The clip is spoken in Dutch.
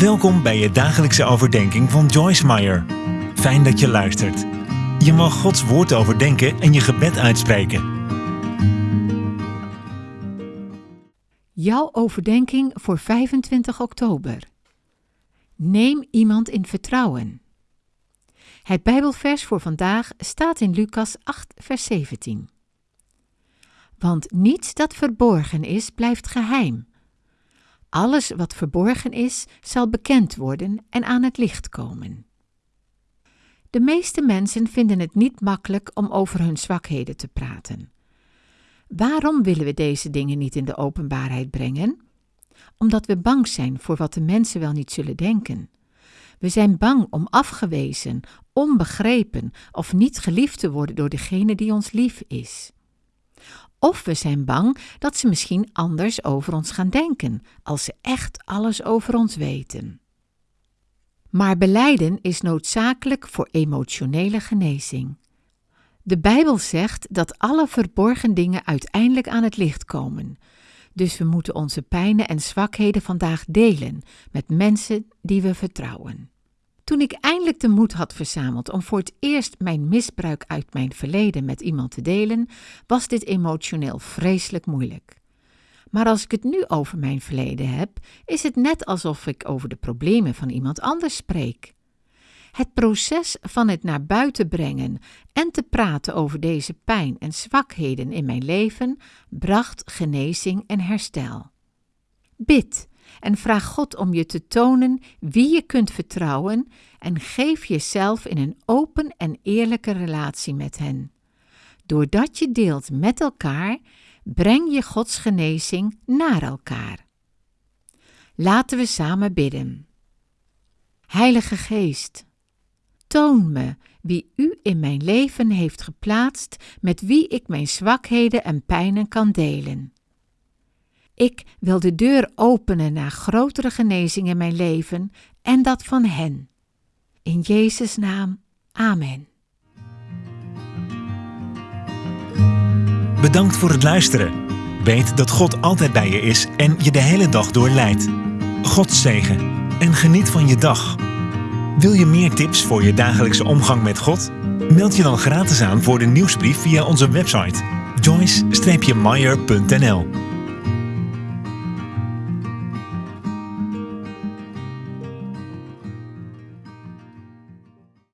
Welkom bij je dagelijkse overdenking van Joyce Meyer. Fijn dat je luistert. Je mag Gods woord overdenken en je gebed uitspreken. Jouw overdenking voor 25 oktober. Neem iemand in vertrouwen. Het Bijbelvers voor vandaag staat in Lucas 8, vers 17. Want niets dat verborgen is, blijft geheim. Alles wat verborgen is, zal bekend worden en aan het licht komen. De meeste mensen vinden het niet makkelijk om over hun zwakheden te praten. Waarom willen we deze dingen niet in de openbaarheid brengen? Omdat we bang zijn voor wat de mensen wel niet zullen denken. We zijn bang om afgewezen, onbegrepen of niet geliefd te worden door degene die ons lief is. Of we zijn bang dat ze misschien anders over ons gaan denken, als ze echt alles over ons weten. Maar beleiden is noodzakelijk voor emotionele genezing. De Bijbel zegt dat alle verborgen dingen uiteindelijk aan het licht komen. Dus we moeten onze pijnen en zwakheden vandaag delen met mensen die we vertrouwen. Toen ik eindelijk de moed had verzameld om voor het eerst mijn misbruik uit mijn verleden met iemand te delen, was dit emotioneel vreselijk moeilijk. Maar als ik het nu over mijn verleden heb, is het net alsof ik over de problemen van iemand anders spreek. Het proces van het naar buiten brengen en te praten over deze pijn en zwakheden in mijn leven bracht genezing en herstel. Bid en vraag God om je te tonen wie je kunt vertrouwen en geef jezelf in een open en eerlijke relatie met hen. Doordat je deelt met elkaar, breng je Gods genezing naar elkaar. Laten we samen bidden. Heilige Geest, toon me wie U in mijn leven heeft geplaatst, met wie ik mijn zwakheden en pijnen kan delen. Ik wil de deur openen naar grotere genezing in mijn leven en dat van hen. In Jezus' naam, Amen. Bedankt voor het luisteren. Weet dat God altijd bij je is en je de hele dag door leidt. God zegen en geniet van je dag. Wil je meer tips voor je dagelijkse omgang met God? Meld je dan gratis aan voor de nieuwsbrief via onze website joyce-meyer.nl